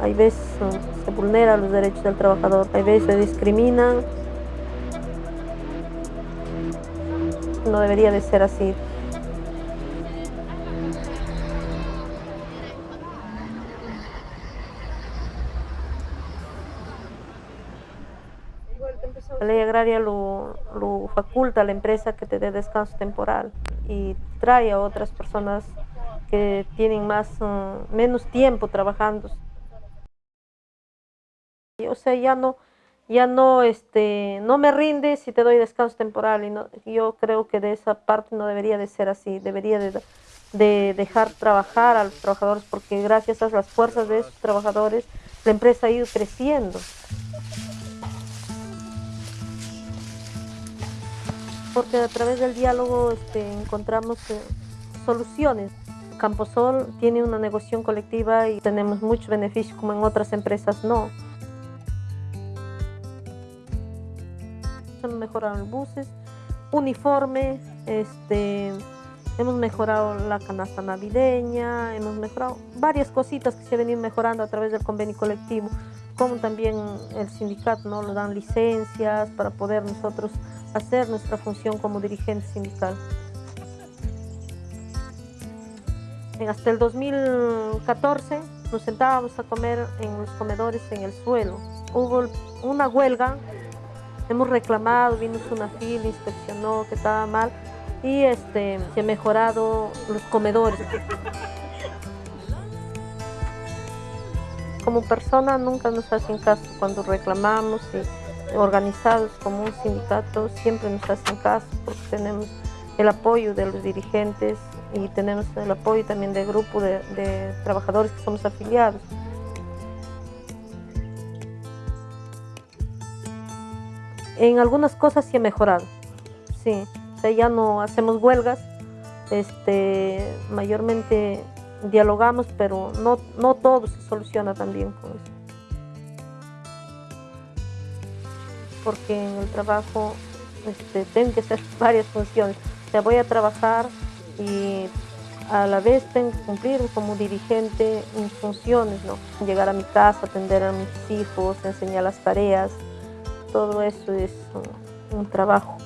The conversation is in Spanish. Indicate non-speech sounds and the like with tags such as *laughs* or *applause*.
Hay veces uh, se vulneran los derechos del trabajador, hay veces se discriminan. No debería de ser así. La ley agraria lo, lo, faculta a la empresa que te dé descanso temporal y trae a otras personas que tienen más, um, menos tiempo trabajando. O sea, ya no, ya no, este, no me rinde si te doy descanso temporal. Y no, yo creo que de esa parte no debería de ser así. Debería de, de dejar trabajar a los trabajadores porque gracias a las fuerzas de esos trabajadores la empresa ha ido creciendo. porque a través del diálogo este, encontramos eh, soluciones. Camposol tiene una negociación colectiva y tenemos muchos beneficios como en otras empresas no. Hemos mejorado los buses, uniformes, este, hemos mejorado la canasta navideña, hemos mejorado varias cositas que se venido mejorando a través del convenio colectivo, como también el sindicato ¿no? nos dan licencias para poder nosotros hacer nuestra función como dirigente sindical. Hasta el 2014 nos sentábamos a comer en los comedores en el suelo. Hubo una huelga, hemos reclamado, vino una fila, inspeccionó que estaba mal y este, se han mejorado los comedores. Como persona nunca nos hacen caso cuando reclamamos y organizados como un sindicato siempre nos hacen caso porque tenemos el apoyo de los dirigentes y tenemos el apoyo también del grupo de, trabajadores que somos afiliados. En algunas cosas sí ha mejorado, sí, o sea, ya no hacemos huelgas, este, mayormente dialogamos, pero no, no todo se soluciona también con eso. porque en el trabajo este, tengo que hacer *laughs* varias funciones. O voy a trabajar y a la vez tengo que cumplir como dirigente mis funciones, ¿no? Llegar a mi casa, atender a mis hijos, enseñar las tareas, todo eso es un trabajo.